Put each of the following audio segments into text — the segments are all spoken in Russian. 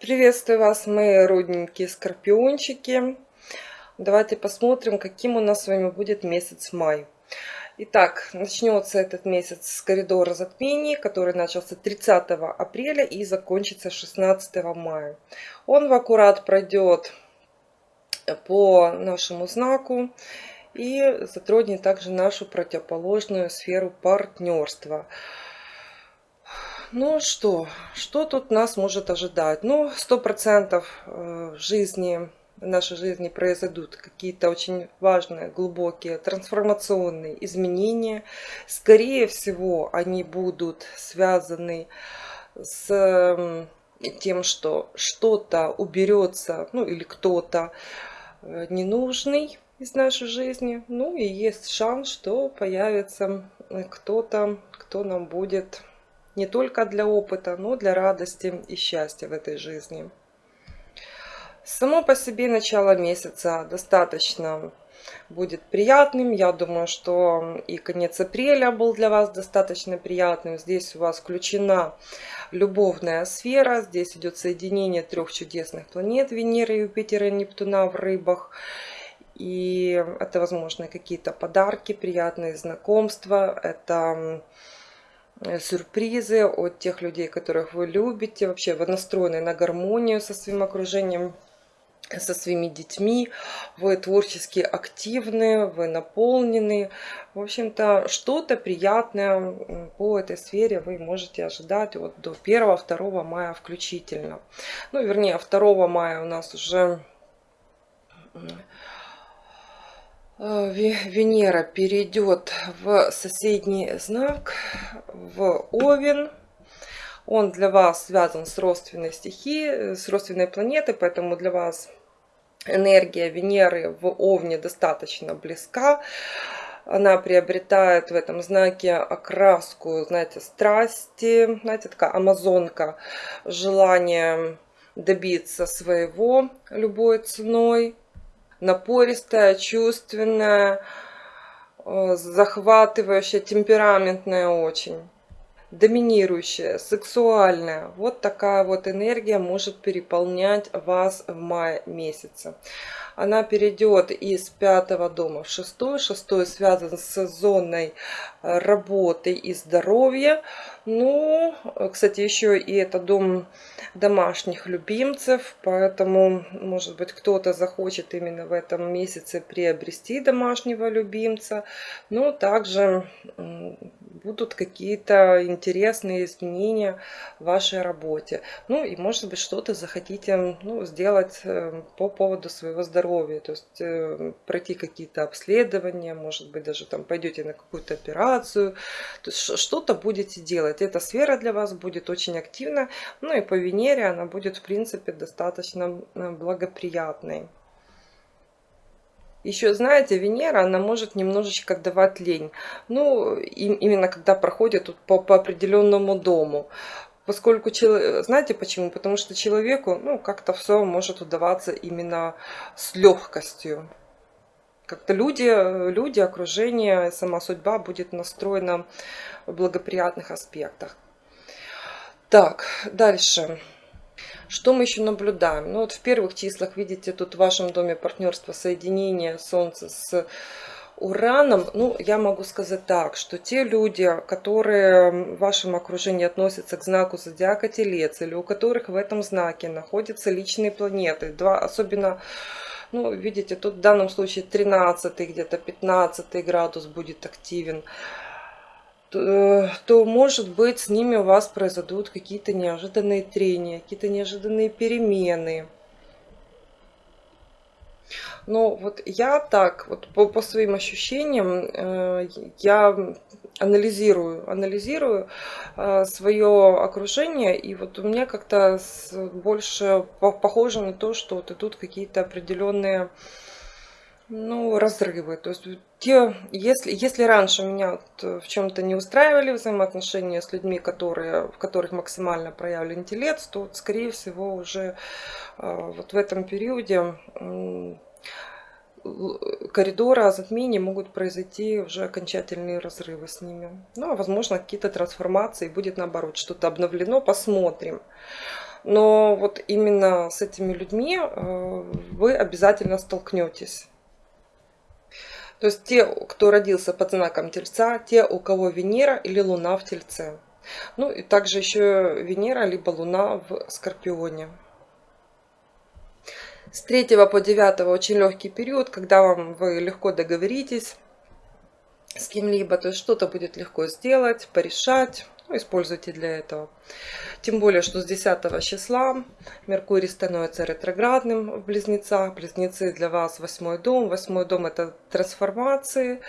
Приветствую вас, мои родненькие скорпиончики. Давайте посмотрим, каким у нас с вами будет месяц май. Итак, начнется этот месяц с коридора затмений, который начался 30 апреля и закончится 16 мая. Он в аккурат пройдет по нашему знаку и затронет также нашу противоположную сферу партнерства. Ну что, что тут нас может ожидать? Ну, сто процентов э, в жизни, в нашей жизни произойдут какие-то очень важные, глубокие, трансформационные изменения. Скорее всего, они будут связаны с тем, что что-то уберется, ну или кто-то э, ненужный из нашей жизни. Ну и есть шанс, что появится э, кто-то, кто нам будет не только для опыта, но для радости и счастья в этой жизни. Само по себе начало месяца достаточно будет приятным. Я думаю, что и конец апреля был для вас достаточно приятным. Здесь у вас включена любовная сфера. Здесь идет соединение трех чудесных планет Венеры, Юпитера и Нептуна в рыбах. И это, возможно, какие-то подарки, приятные знакомства. Это сюрпризы от тех людей, которых вы любите. Вообще вы настроены на гармонию со своим окружением, со своими детьми. Вы творчески активны, вы наполнены. В общем-то, что-то приятное по этой сфере вы можете ожидать вот до 1-2 мая включительно. Ну, вернее, 2 мая у нас уже Э, Венера перейдет в соседний знак, в Овен. Он для вас связан с родственной стихией, с родственной планетой, поэтому для вас энергия Венеры в Овне достаточно близка. Она приобретает в этом знаке окраску, знаете, страсти, знаете, такая амазонка, желание добиться своего любой ценой напористая, чувственная, э, захватывающая, темпераментная очень, доминирующая, сексуальная. Вот такая вот энергия может переполнять вас в мае месяце. Она перейдет из пятого дома в шестой. Шестой связан с зоной э, работы и здоровья. Ну, кстати, еще и это дом домашних любимцев, поэтому, может быть, кто-то захочет именно в этом месяце приобрести домашнего любимца. Но также будут какие-то интересные изменения в вашей работе. Ну и, может быть, что-то захотите ну, сделать э, по поводу своего здоровья. То есть э, пройти какие-то обследования, может быть, даже там пойдете на какую-то операцию. То есть что-то будете делать. Эта сфера для вас будет очень активна. Ну и по Венере она будет, в принципе, достаточно благоприятной. Еще, знаете, Венера, она может немножечко давать лень. Ну, именно когда проходит по, по определенному дому. Поскольку, знаете почему? Потому что человеку, ну, как-то все может удаваться именно с легкостью. Как-то люди, люди, окружение, сама судьба будет настроена в благоприятных аспектах. Так, дальше. Что мы еще наблюдаем? Ну вот в первых числах, видите, тут в вашем доме партнерства соединение Солнца с Ураном, ну, я могу сказать так, что те люди, которые в вашем окружении относятся к знаку зодиака Телец, или у которых в этом знаке находятся личные планеты, два, особенно ну, видите, тут в данном случае 13 где-то 15 градус будет активен. То, то, может быть, с ними у вас произойдут какие-то неожиданные трения, какие-то неожиданные перемены. Но вот я так, вот по, по своим ощущениям, э, я анализирую, анализирую э, свое окружение, и вот у меня как-то больше похоже на то, что вот идут какие-то определенные ну, разрывы. То есть те, если, если раньше меня вот в чем-то не устраивали взаимоотношения с людьми, которые, в которых максимально проявлен интеллект, то, вот, скорее всего, уже э, вот в этом периоде коридора затмений могут произойти уже окончательные разрывы с ними. Ну, а возможно, какие-то трансформации, будет наоборот, что-то обновлено, посмотрим. Но вот именно с этими людьми э, вы обязательно столкнетесь. То есть те, кто родился под знаком Тельца, те, у кого Венера или Луна в Тельце. Ну и также еще Венера либо Луна в Скорпионе. С 3 по 9 очень легкий период, когда вам вы легко договоритесь с кем-либо, то есть что-то будет легко сделать, порешать, ну, используйте для этого. Тем более, что с 10 числа Меркурий становится ретроградным в Близнецах. Близнецы для вас восьмой дом. Восьмой дом это трансформации,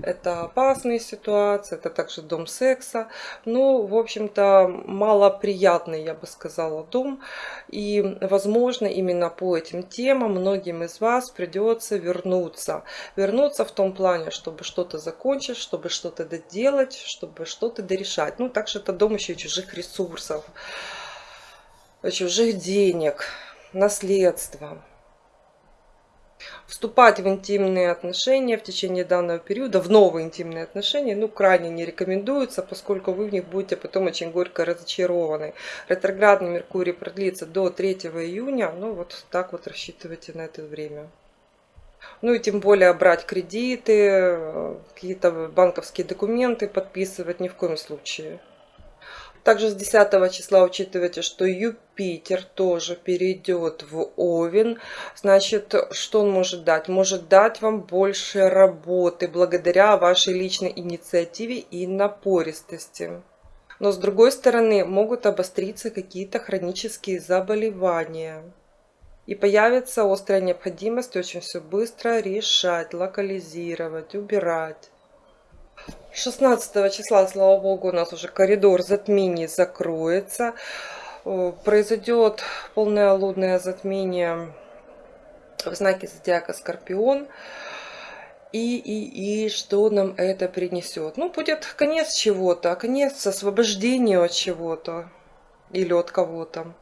это опасные ситуации, это также дом секса. Ну, в общем-то, малоприятный, я бы сказала, дом. И, возможно, именно по этим темам многим из вас придется вернуться. Вернуться в том плане, чтобы что-то закончить, чтобы что-то доделать, чтобы что-то дорешать. Ну, также это дом еще чужих ресурсов, чужих денег, наследства. Вступать в интимные отношения в течение данного периода, в новые интимные отношения, ну, крайне не рекомендуется, поскольку вы в них будете потом очень горько разочарованы. Ретроградный Меркурий продлится до 3 июня, ну, вот так вот рассчитывайте на это время. Ну и тем более брать кредиты, какие-то банковские документы подписывать ни в коем случае. Также с 10 числа учитывайте, что Юпитер тоже перейдет в Овен. Значит, что он может дать? Может дать вам больше работы благодаря вашей личной инициативе и напористости. Но с другой стороны, могут обостриться какие-то хронические заболевания. И появится острая необходимость очень все быстро решать, локализировать, убирать. 16 числа, слава богу, у нас уже коридор затмений закроется. Произойдет полное лунное затмение в знаке зодиака Скорпион. И, и, и что нам это принесет? Ну, будет конец чего-то, конец освобождения от чего-то или от кого-то.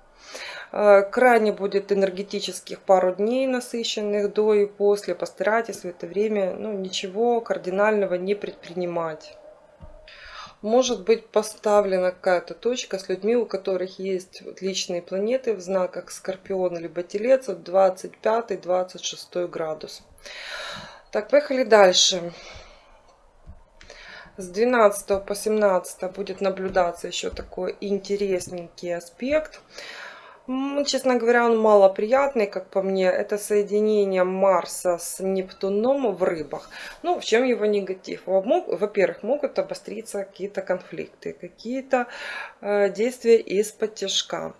Э, крайне будет энергетических пару дней насыщенных до и после. Постарайтесь в это время ну, ничего кардинального не предпринимать. Может быть поставлена какая-то точка с людьми, у которых есть личные планеты в знаках Скорпион либо Телец от 25-26 градус. Так, поехали дальше. С 12 по 17 будет наблюдаться еще такой интересненький аспект. Честно говоря, он малоприятный, как по мне. Это соединение Марса с Нептуном в рыбах. Ну, в чем его негатив? Во-первых, могут обостриться какие-то конфликты, какие-то э, действия из-под тяжка.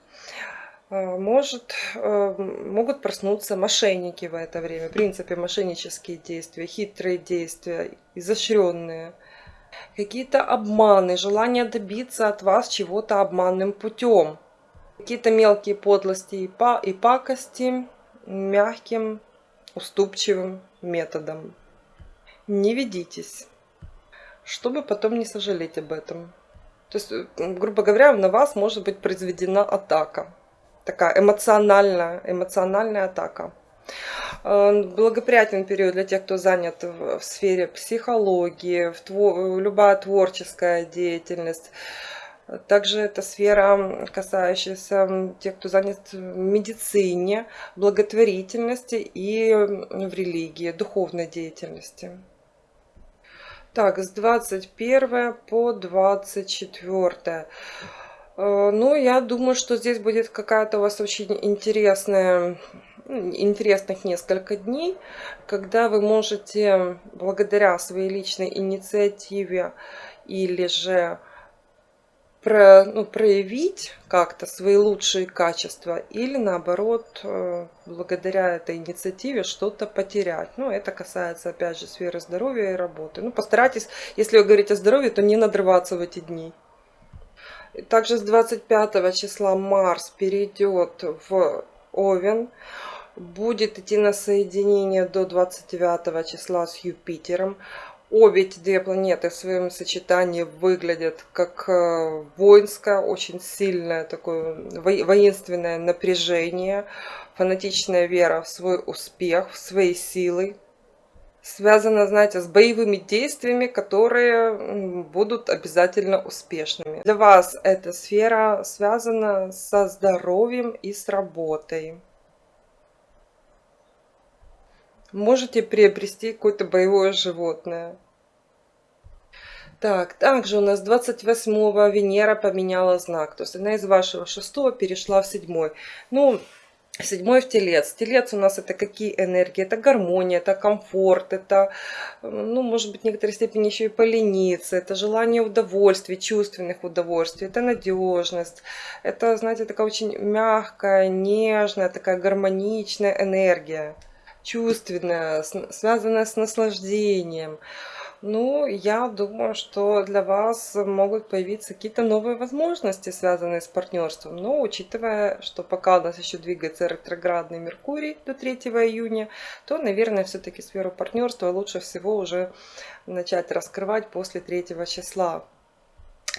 Э, может, э, могут проснуться мошенники в это время. В принципе, мошеннические действия, хитрые действия, изощренные. Какие-то обманы, желание добиться от вас чего-то обманным путем Какие-то мелкие подлости и, па и пакости мягким, уступчивым методом. Не ведитесь, чтобы потом не сожалеть об этом. То есть, грубо говоря, на вас может быть произведена атака. Такая эмоциональная, эмоциональная атака. Э, благоприятен период для тех, кто занят в сфере психологии, в тво любая творческая деятельность. Также это сфера, касающаяся тех, кто занят в медицине, благотворительности и в религии, духовной деятельности. Так, с 21 по 24. Э, ну, я думаю, что здесь будет какая-то у вас очень интересная, интересных несколько дней, когда вы можете благодаря своей личной инициативе или же про, ну, проявить как-то свои лучшие качества или наоборот, э, благодаря этой инициативе что-то потерять. Ну, это касается, опять же, сферы здоровья и работы. Ну, постарайтесь, если вы говорите о здоровье, то не надрываться в эти дни. Также с 25 числа Марс перейдет в Овен. Будет идти на соединение до 29 числа с Юпитером. Обе эти две планеты в своем сочетании выглядят как э, воинское, очень сильное такое воинственное напряжение, фанатичная вера в свой успех, в свои силы, связано, знаете, с боевыми действиями, которые будут обязательно успешными. Для вас эта сфера связана со здоровьем и с работой. Можете приобрести какое-то боевое животное. Так, также у нас 28 Венера поменяла знак. То есть она из вашего шестого перешла в седьмой. Ну, Седьмой в телец. Телец у нас это какие энергии? Это гармония, это комфорт, это, ну, может быть, в некоторой степени еще и полениться, это желание удовольствий, чувственных удовольствий, это надежность, это, знаете, такая очень мягкая, нежная, такая гармоничная энергия, чувственная, связанная с наслаждением. Ну, я думаю, что для вас могут появиться какие-то новые возможности, связанные с партнерством. Но учитывая, что пока у нас еще двигается ретроградный Меркурий до 3 июня, то, наверное, все-таки сферу партнерства лучше всего уже начать раскрывать после 3 числа.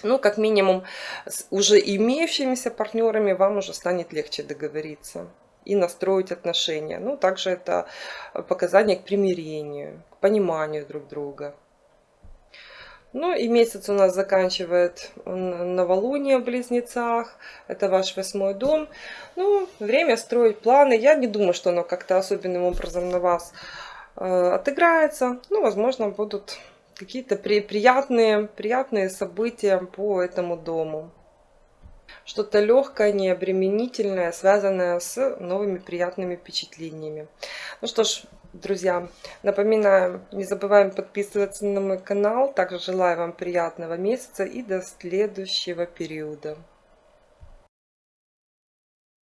Ну, как минимум, с уже имеющимися партнерами вам уже станет легче договориться и настроить отношения. Ну, также это показание к примирению, к пониманию друг друга. Ну и месяц у нас заканчивает новолуние в Близнецах. Это ваш восьмой дом. Ну, время строить планы. Я не думаю, что оно как-то особенным образом на вас э, отыграется. Ну, возможно, будут какие-то при, приятные, приятные события по этому дому. Что-то легкое, необременительное, связанное с новыми приятными впечатлениями. Ну что ж, Друзья, напоминаю, не забываем подписываться на мой канал. Также желаю вам приятного месяца и до следующего периода.